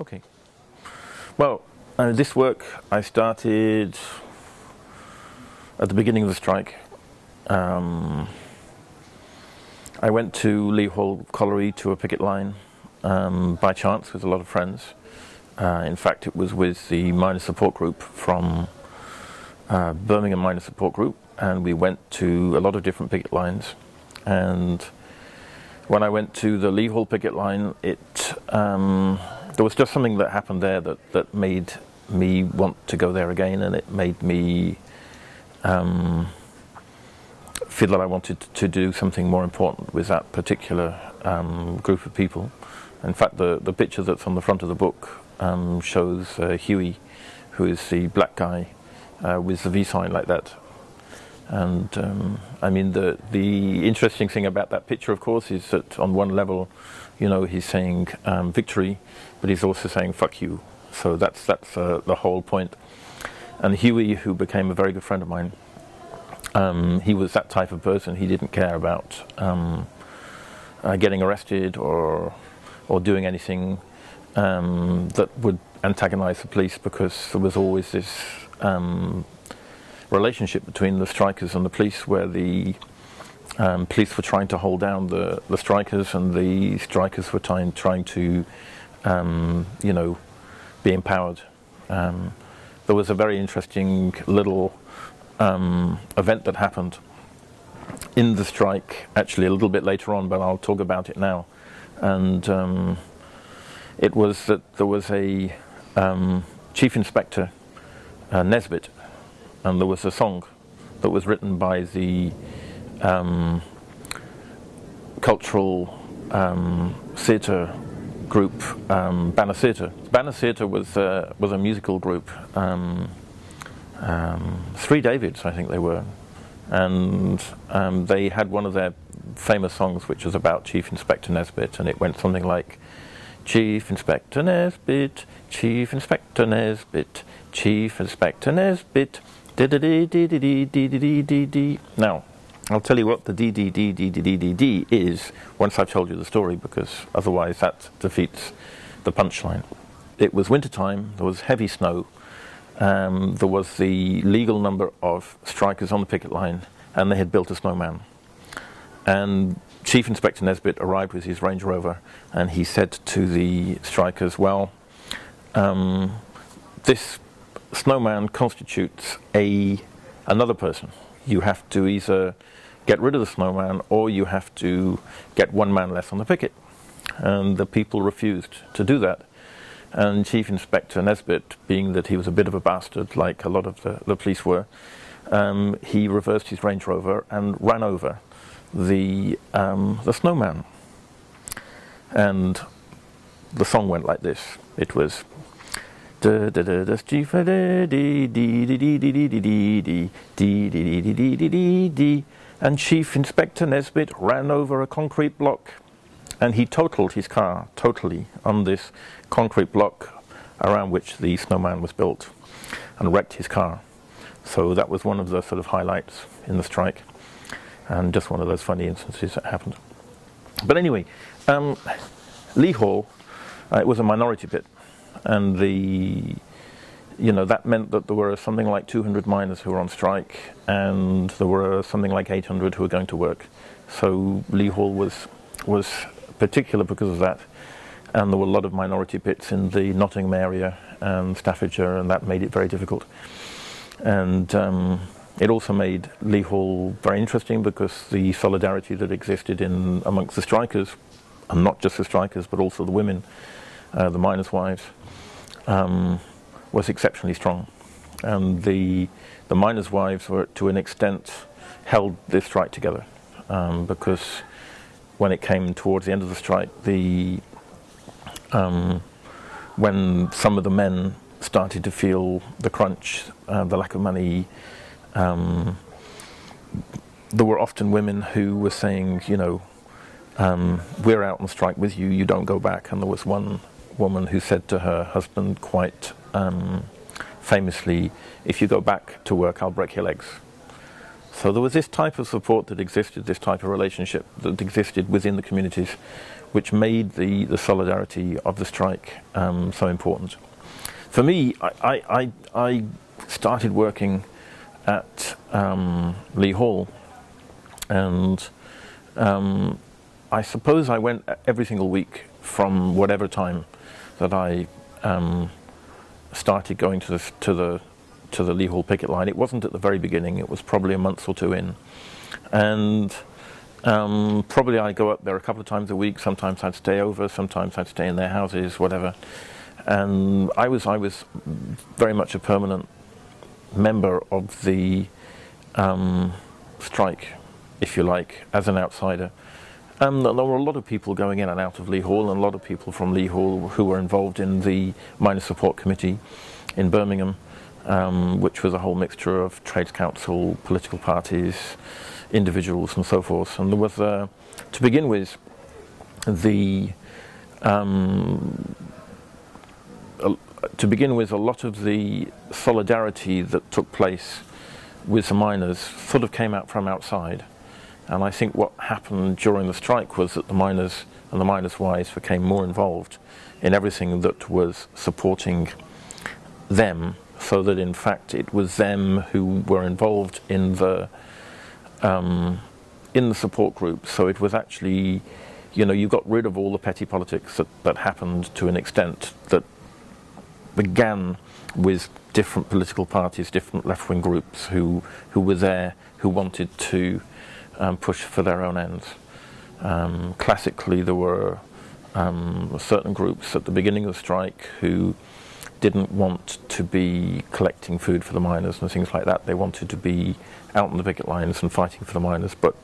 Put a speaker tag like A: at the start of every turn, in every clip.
A: Okay. Well, uh, this work I started at the beginning of the strike. Um, I went to Lea Hall Colliery to a picket line um, by chance with a lot of friends. Uh, in fact, it was with the miners support group from uh, Birmingham Miners Support Group, and we went to a lot of different picket lines. And when I went to the Lea Hall picket line, it um, there was just something that happened there that, that made me want to go there again, and it made me um, feel that I wanted to do something more important with that particular um, group of people. In fact, the, the picture that's on the front of the book um, shows uh, Huey, who is the black guy uh, with the V sign like that. And um, I mean, the the interesting thing about that picture, of course, is that on one level, you know, he's saying um, victory, but he's also saying "fuck you." So that's that's uh, the whole point. And Huey, who became a very good friend of mine, um, he was that type of person. He didn't care about um, uh, getting arrested or or doing anything um, that would antagonize the police because there was always this um, relationship between the strikers and the police where the um, police were trying to hold down the, the strikers and the strikers were trying, trying to, um, you know, be empowered. Um, there was a very interesting little um, event that happened in the strike, actually a little bit later on, but I'll talk about it now. And um, it was that there was a um, chief inspector, uh, Nesbitt, and there was a song that was written by the um, cultural um, theatre group um, Banner Theatre. Banner Theatre was uh, was a musical group. Um, um, Three Davids, I think they were, and um, they had one of their famous songs, which was about Chief Inspector Nesbitt, and it went something like. Chief Inspector Nesbitt, Chief Inspector Nesbitt, Chief Inspector Nesbitt, now, I'll tell you what the DDDDDDD is once I've told you the story, because otherwise that defeats the punchline. It was winter time, there was heavy snow, um, there was the legal number of strikers on the picket line, and they had built a snowman. And Chief Inspector Nesbitt arrived with his Range Rover, and he said to the strikers, Well, um, this snowman constitutes a another person. You have to either get rid of the snowman or you have to get one man less on the picket. And the people refused to do that. And Chief Inspector Nesbitt, being that he was a bit of a bastard, like a lot of the, the police were, um, he reversed his Range Rover and ran over the um, the snowman. And the song went like this. It was and Chief Inspector Nesbitt ran over a concrete block and he totaled his car totally on this concrete block around which the snowman was built and wrecked his car. So that was one of the sort of highlights in the strike and just one of those funny instances that happened. But anyway, um, Lea Hall, uh, it was a minority pit and the you know that meant that there were something like 200 miners who were on strike, and there were something like 800 who were going to work. So Lea Hall was was particular because of that, and there were a lot of minority pits in the Nottingham area and Staffordshire, and that made it very difficult. And um, it also made Lea Hall very interesting because the solidarity that existed in amongst the strikers, and not just the strikers, but also the women, uh, the miners' wives, um, was exceptionally strong. And the, the miners' wives were, to an extent, held this strike together um, because when it came towards the end of the strike, the um, when some of the men started to feel the crunch, uh, the lack of money, um, there were often women who were saying, you know, um, we're out on strike with you, you don't go back. And there was one woman who said to her husband quite um, famously, if you go back to work, I'll break your legs. So there was this type of support that existed, this type of relationship that existed within the communities, which made the, the solidarity of the strike um, so important. For me, I, I, I started working at um, Lea Hall, and um, I suppose I went every single week from whatever time that I um, started going to the, to the to the Lea Hall picket line. It wasn't at the very beginning, it was probably a month or two in. And um, probably I'd go up there a couple of times a week, sometimes I'd stay over, sometimes I'd stay in their houses, whatever. And I was, I was very much a permanent member of the um, strike, if you like, as an outsider. Um, there were a lot of people going in and out of Lea Hall, and a lot of people from Lea Hall who were involved in the Miners Support Committee in Birmingham um, which was a whole mixture of trades council, political parties, individuals, and so forth. And there was, uh, to begin with, the um, to begin with, a lot of the solidarity that took place with the miners sort of came out from outside. And I think what happened during the strike was that the miners and the miners' wives became more involved in everything that was supporting them so that in fact it was them who were involved in the um, in the support group. So it was actually, you know, you got rid of all the petty politics that, that happened to an extent that began with different political parties, different left-wing groups who who were there, who wanted to um, push for their own ends. Um, classically, there were um, certain groups at the beginning of the strike who didn't want to be collecting food for the miners and things like that. They wanted to be out on the picket lines and fighting for the miners. But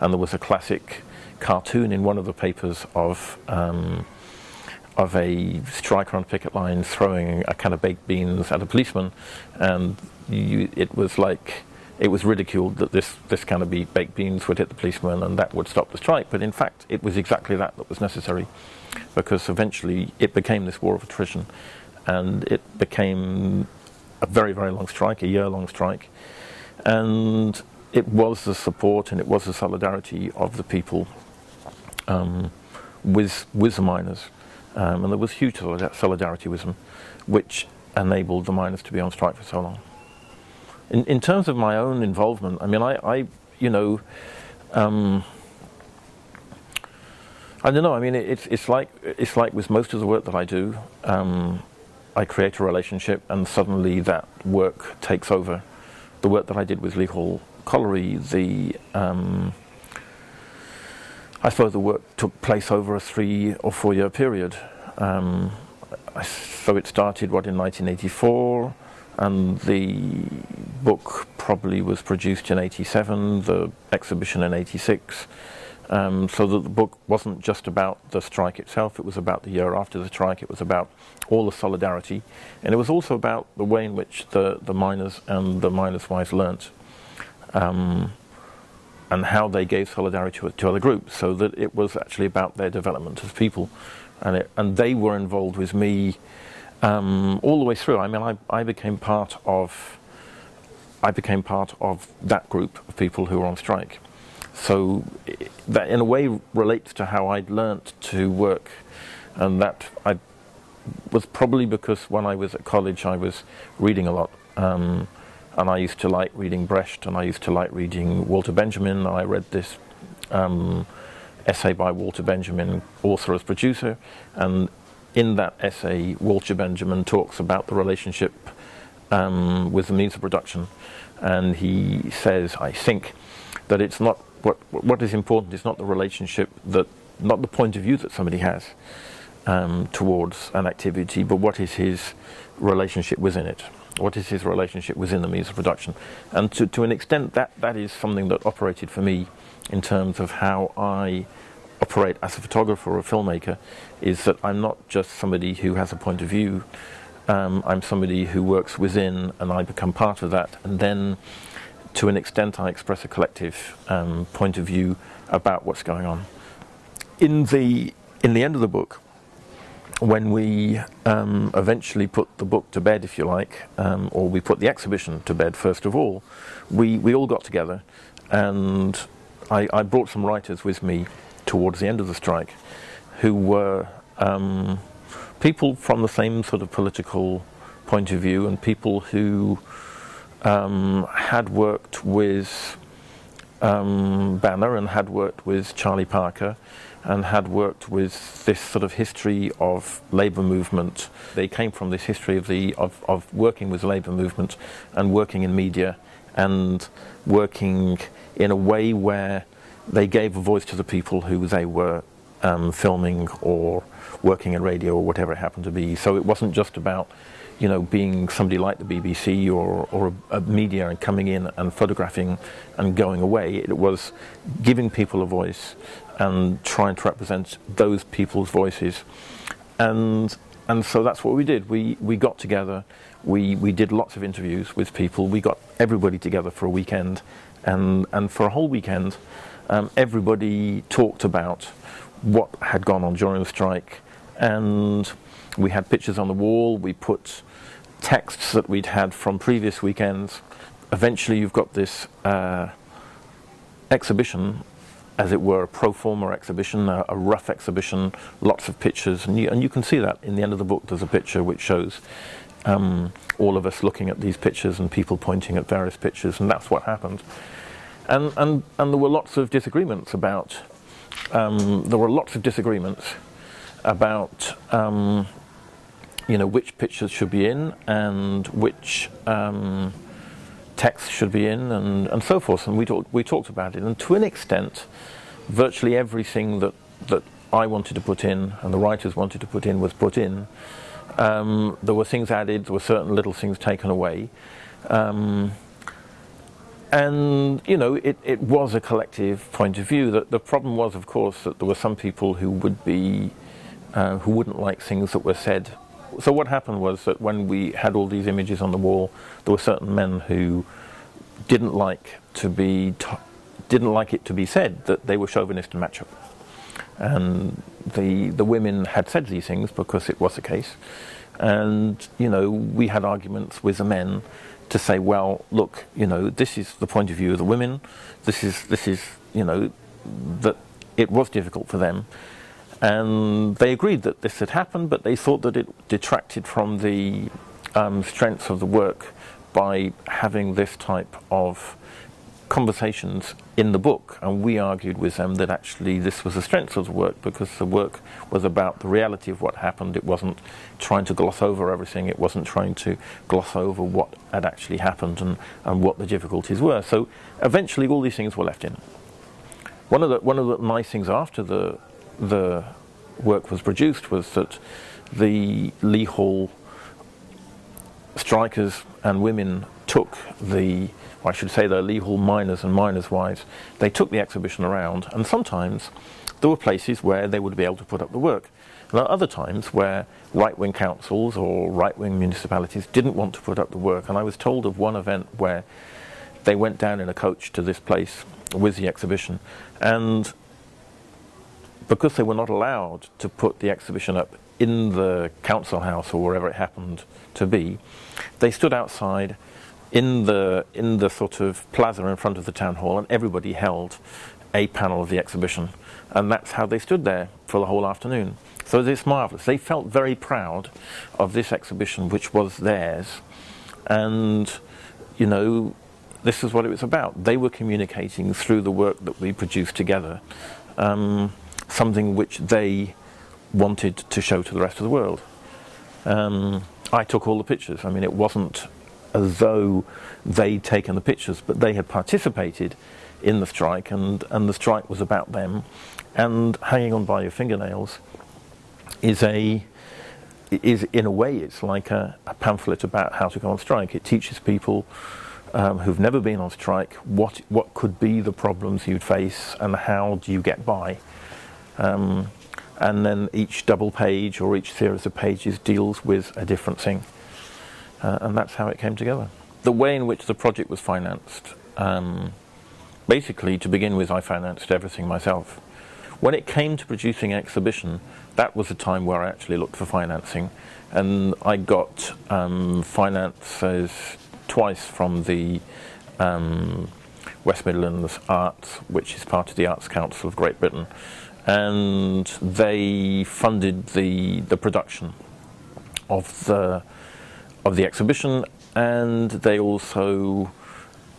A: and there was a classic cartoon in one of the papers of um, of a striker on picket line throwing a can of baked beans at a policeman, and you, it was like it was ridiculed that this this can of baked beans would hit the policeman and that would stop the strike. But in fact, it was exactly that that was necessary, because eventually it became this war of attrition and it became a very, very long strike, a year-long strike. And it was the support and it was the solidarity of the people um, with, with the miners. Um, and there was huge solidarity with them, which enabled the miners to be on strike for so long. In, in terms of my own involvement, I mean, I, I you know, um, I don't know. I mean, it's it's like it's like with most of the work that I do. Um, I create a relationship and suddenly that work takes over. The work that I did with Lea Hall Colliery, the um, I suppose the work took place over a three or four year period. Um, so it started what in 1984 and the book probably was produced in 87, the exhibition in 86 um, so that the book wasn't just about the strike itself, it was about the year after the strike, it was about all the solidarity, and it was also about the way in which the, the miners and the miners' wives learnt um, and how they gave solidarity to, to, other groups, so that it was actually about their development as people. And, it, and they were involved with me um, all the way through. I mean, I, I became part of I became part of that group of people who were on strike. So that in a way relates to how I'd learnt to work and that I was probably because when I was at college I was reading a lot um, and I used to like reading Brecht and I used to like reading Walter Benjamin I read this um, essay by Walter Benjamin, author as producer and in that essay Walter Benjamin talks about the relationship um, with the means of production and he says I think that it's not what what is important is not the relationship that not the point of view that somebody has um, towards an activity, but what is his relationship within it? What is his relationship within the means of production? And to, to an extent, that, that is something that operated for me in terms of how I operate as a photographer or a filmmaker, is that I'm not just somebody who has a point of view, um, I'm somebody who works within and I become part of that, and then to an extent I express a collective um, point of view about what's going on. In the, in the end of the book, when we um, eventually put the book to bed, if you like, um, or we put the exhibition to bed first of all, we, we all got together and I, I brought some writers with me towards the end of the strike who were um, people from the same sort of political point of view and people who um, had worked with um, Banner and had worked with Charlie Parker and had worked with this sort of history of labour movement. They came from this history of the of, of working with labour movement and working in media and working in a way where they gave a voice to the people who they were um, filming or working in radio or whatever it happened to be. So it wasn't just about you know, being somebody like the BBC or, or a, a, media and coming in and photographing and going away. It was giving people a voice and trying to represent those people's voices. And, and so that's what we did. We, we got together, we, we did lots of interviews with people, we got everybody together for a weekend, and, and for a whole weekend, um, everybody talked about what had gone on during the strike, and we had pictures on the wall, we put texts that we'd had from previous weekends. Eventually, you've got this uh, exhibition, as it were, a pro forma exhibition, a, a, rough exhibition, lots of pictures, and you, and you can see that in the end of the book. There's a picture which shows um, all of us looking at these pictures and people pointing at various pictures, and that's what happened. And and and there were lots of disagreements about. Um, there were lots of disagreements about um, you know which pictures should be in and which um, text should be in and, and so forth. And we talked we talked about it. And to an extent, virtually everything that that I wanted to put in and the writers wanted to put in was put in. Um, there were things added. There were certain little things taken away. Um, and you know, it, it was a collective point of view. That the problem was, of course, that there were some people who would be uh, who wouldn't like things that were said so what happened was that when we had all these images on the wall, there were certain men who didn't like to be didn't like it to be said that they were chauvinist and macho. And the the women had said these things because it was the case. And you know, we had arguments with the men to say, well, look, you know, this is the point of view of the women. This is this is you know that it was difficult for them and they agreed that this had happened, but they thought that it detracted from the um, strength of the work by having this type of conversations in the book. And we argued with them that actually this was the strength of the work because the work was about the reality of what happened. It wasn't trying to gloss over everything, it wasn't trying to gloss over what had actually happened and, and what the difficulties were. So eventually all these things were left in. One of the, one of the nice things after the the work was produced was that the Lea Hall strikers and women took the, I should say the Lea Hall miners and miners' wives, they took the exhibition around and sometimes there were places where they would be able to put up the work. And there are other times where right-wing councils or right-wing municipalities didn't want to put up the work and I was told of one event where they went down in a coach to this place with the exhibition and because they were not allowed to put the exhibition up in the council house or wherever it happened to be, they stood outside in the in the sort of plaza in front of the town hall, and everybody held a panel of the exhibition, and that's how they stood there for the whole afternoon. So it's marvelous. They felt very proud of this exhibition, which was theirs, and you know, this is what it was about. They were communicating through the work that we produced together. Um, something which they wanted to show to the rest of the world. Um, I took all the pictures. I mean, it wasn't as though they'd taken the pictures, but they had participated in the strike, and, and the strike was about them. And hanging on by your fingernails is a is in a way it's like a, a pamphlet about how to go on strike. It teaches people um, who've never been on strike what what could be the problems you'd face and how do you get by. Um, and then each double page or each series of pages deals with a different thing. Uh, and that's how it came together. The way in which the project was financed, um, basically to begin with I financed everything myself. when it came to producing exhibition, that was the time where I actually looked for financing, and I got um, finances twice from the um, West Midlands Arts, which is part of the Arts Council of Great Britain, and they funded the the production of the of the exhibition, and they also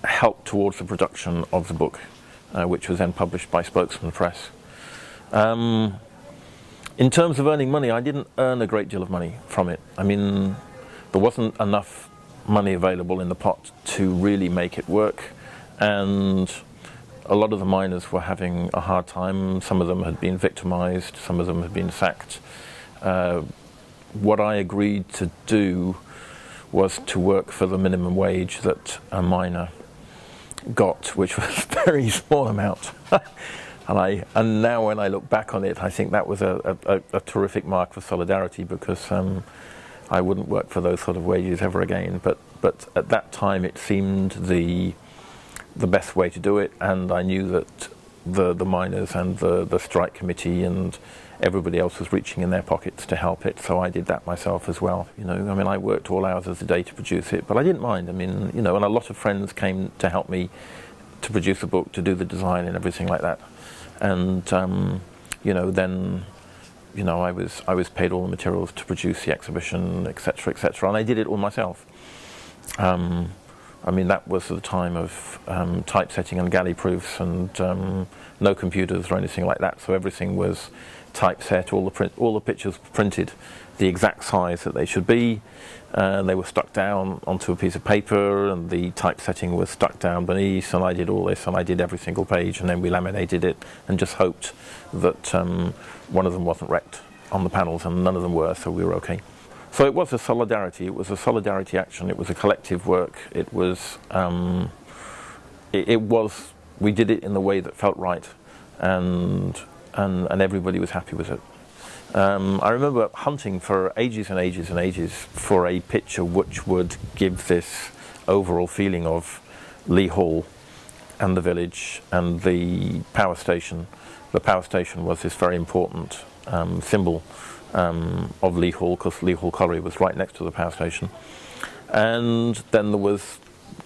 A: helped towards the production of the book, uh, which was then published by Spokesman Press. Um, in terms of earning money, I didn't earn a great deal of money from it. I mean, there wasn't enough money available in the pot to really make it work, and a lot of the miners were having a hard time. Some of them had been victimized, some of them had been sacked. Uh, what I agreed to do was to work for the minimum wage that a miner got, which was a very small amount. and I and now when I look back on it, I think that was a, a, a terrific mark for solidarity because um, I wouldn't work for those sort of wages ever again. But but at that time, it seemed the the best way to do it, and I knew that the the miners and the the strike committee and everybody else was reaching in their pockets to help it, so I did that myself as well. You know, I mean, I worked all hours of the day to produce it, but I didn't mind. I mean, you know, and a lot of friends came to help me to produce the book, to do the design and everything like that, and um, you know, then you know, I was I was paid all the materials to produce the exhibition, etc., etc., and I did it all myself. Um, I mean, that was the time of um, typesetting and galley proofs and um, no computers or anything like that. So everything was typeset, all the, print, all the pictures printed the exact size that they should be. Uh, they were stuck down onto a piece of paper and the typesetting was stuck down beneath and I did all this and I did every single page and then we laminated it and just hoped that um, one of them wasn't wrecked on the panels and none of them were so we were okay. So it was a solidarity. It was a solidarity action. It was a collective work. It was. Um, it, it, was. We did it in the way that felt right, and and and everybody was happy with it. Um, I remember hunting for ages and ages and ages for a picture which would give this overall feeling of Lea Hall and the village and the power station. The power station was this very important um, symbol um, of Lea Hall because Lea Hall Colliery was right next to the power station. And then there was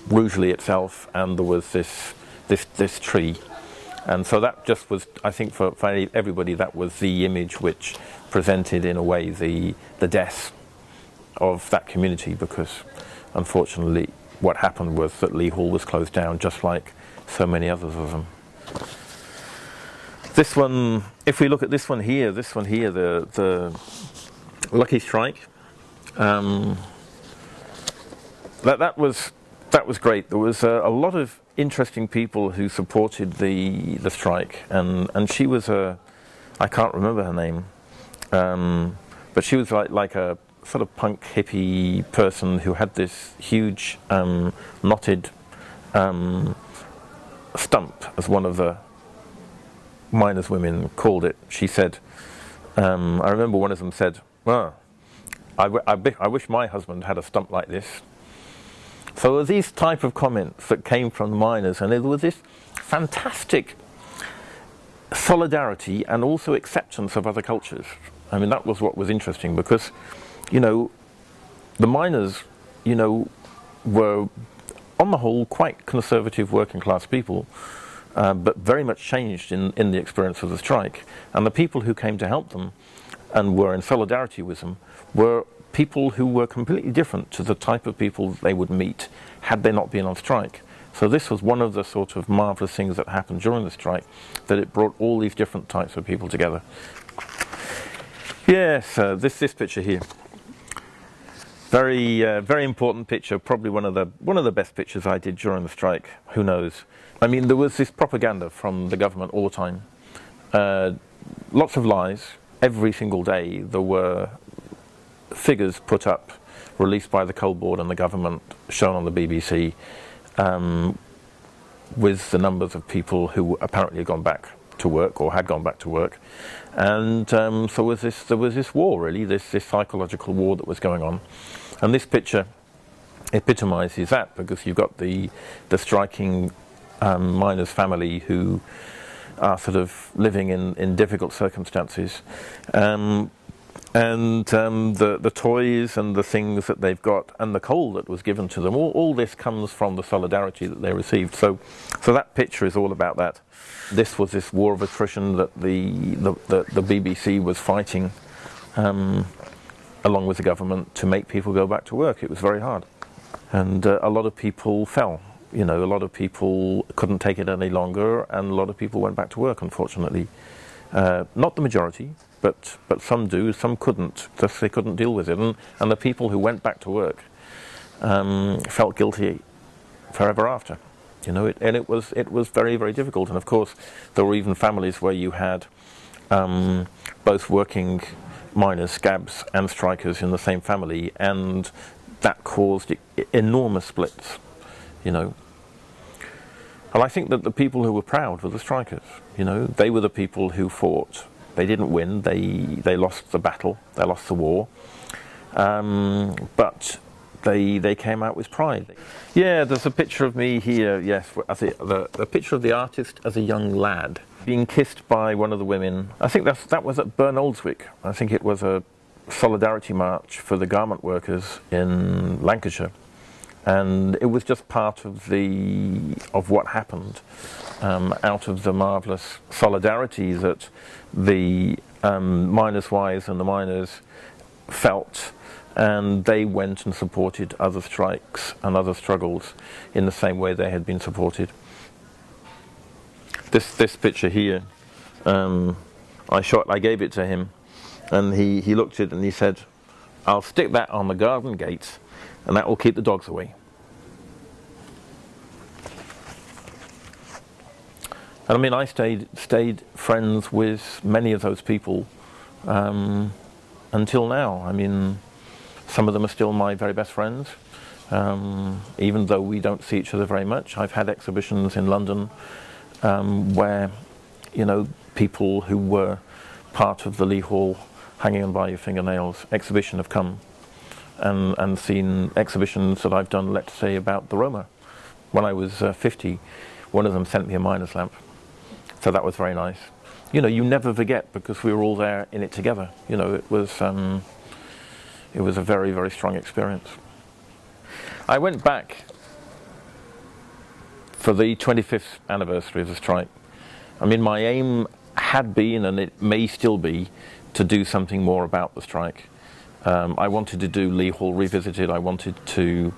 A: Rugeley itself, and there was this this this tree, and so that just was, I think, for, for everybody, that was the image which presented, in a way, the the death of that community because, unfortunately, what happened was that Lea Hall was closed down, just like so many others of them. This one, if we look at this one here, this one here, the the Lucky Strike, um, that that was that was great. There was a, a, lot of interesting people who supported the the strike, and and she was a, I can't remember her name, um, but she was like like a sort of punk hippie person who had this huge um, knotted um, stump as one of the miners women called it. She said, um, I remember one of them said, well, I, I wish my husband had a stump like this. So there were these type of comments that came from the miners, and there was this fantastic solidarity and also acceptance of other cultures. I mean, that was what was interesting because, you know, the miners, you know, were on the whole quite conservative working class people uh, but very much changed in, in the experience of the strike. And the people who came to help them and were in solidarity with them were people who were completely different to the type of people they would meet had they not been on strike. So this was one of the sort of marvelous things that happened during the strike, that it brought all these different types of people together. Yes, uh, this this picture here. Very uh, very important picture, probably one of the one of the best pictures I did during the strike. Who knows? I mean, there was this propaganda from the government all the time. Uh, lots of lies. Every single day there were figures put up, released by the coal board and the government, shown on the BBC, um, with the numbers of people who apparently had gone back to work or had gone back to work. And um, so was this, there was this war, really, this, this psychological war that was going on. And this picture epitomizes that because you've got the, the striking um, miner's family who are sort of living in, in difficult circumstances. Um, and um, the, the toys and the things that they've got and the coal that was given to them, all, all this comes from the solidarity that they received. So, so that picture is all about that. This was this war of attrition that the, the, the, the BBC was fighting um, along with the government to make people go back to work. It was very hard. And uh, a lot of people fell. You know, a lot of people couldn't take it any longer, and a lot of people went back to work, unfortunately. Uh, not the majority, but, but some do, some couldn't, just they couldn't deal with it. And, and the people who went back to work um, felt guilty forever after. You know, it, and it was, it was very, very difficult. And of course, there were even families where you had um, both working miners, scabs, and strikers in the same family, and that caused enormous splits, you know. And I think that the people who were proud were the strikers, you know. They were the people who fought they didn't win. They they lost the battle. They lost the war. Um, but they they came out with pride. Yeah, there's a picture of me here. Yes, as a, the the picture of the artist as a young lad being kissed by one of the women. I think that's that was at Barnoldswick. I think it was a solidarity march for the garment workers in Lancashire and it was just part of the of what happened um, out of the marvelous solidarity that the um, miners' wives and the miners felt, and they went and supported other strikes and other struggles in the same way they had been supported. This this picture here, um, I shot. I gave it to him, and he he looked at it and he said, "I'll stick that on the garden gate." And that will keep the dogs away. And I mean, I stayed stayed friends with many of those people um, until now. I mean, some of them are still my very best friends, um, even though we don't see each other very much. I've had exhibitions in London um, where, you know, people who were part of the Lea Hall hanging on by your fingernails exhibition have come and, and seen exhibitions that I've done, let's say, about the Roma. When I was uh, 50, one of them sent me a miner's lamp. So that was very nice. You know, you never forget because we were all there in it together. You know, it was, um, it was a very, very strong experience. I went back for the 25th anniversary of the strike. I mean, my aim had been, and it may still be, to do something more about the strike. Um, I wanted to do Lea Hall Revisited. I wanted to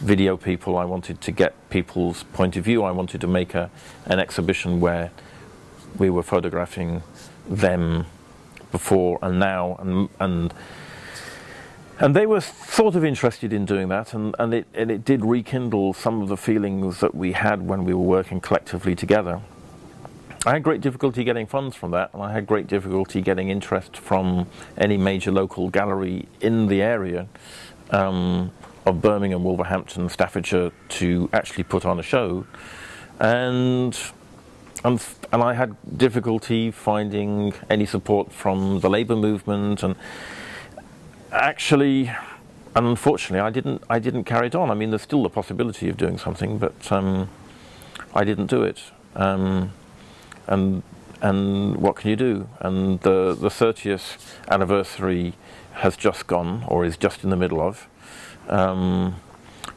A: video people. I wanted to get people's point of view. I wanted to make a, an exhibition where we were photographing them before and now, and and and they were sort of interested in doing that, and, and it and it did rekindle some of the feelings that we had when we were working collectively together. I had great difficulty getting funds from that, and I had great difficulty getting interest from any major local gallery in the area um, of Birmingham, Wolverhampton, Staffordshire to actually put on a show. And, and, and I had difficulty finding any support from the labour movement, and actually, and unfortunately, I didn't, I didn't carry it on. I mean, there's still the possibility of doing something, but um, I didn't do it. Um, and and what can you do? And the the 30th anniversary has just gone, or is just in the middle of. Um,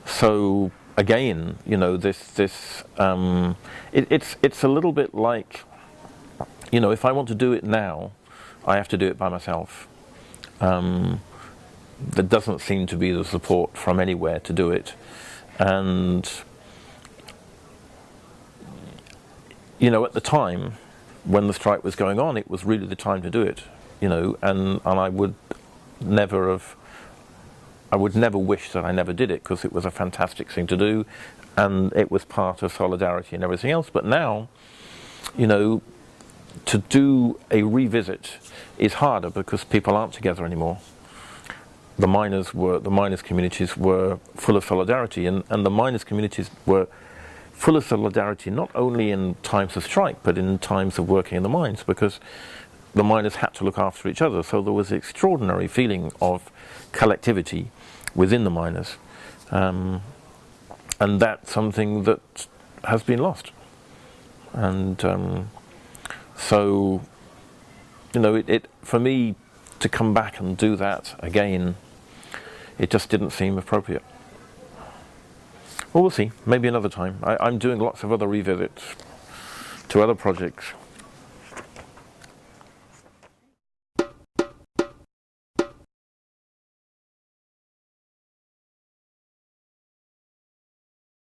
A: so again, you know, this this um, it, it's it's a little bit like, you know, if I want to do it now, I have to do it by myself. Um, there doesn't seem to be the support from anywhere to do it, and you know, at the time when the strike was going on, it was really the time to do it. You know, and and I would never have. I would never wish that I never did it because it was a fantastic thing to do, and it was part of solidarity and everything else. But now, you know, to do a revisit is harder because people aren't together anymore. The miners were the miners' communities were full of solidarity, and, and the miners' communities were full of solidarity, not only in times of strike, but in times of working in the mines, because the miners had to look after each other. So there was an extraordinary feeling of collectivity within the miners. Um, and that's something that has been lost. And um, So, you know, it, it for me to come back and do that again, it just didn't seem appropriate. Well, we'll see. Maybe another time. I, I'm doing lots of other revisits to other projects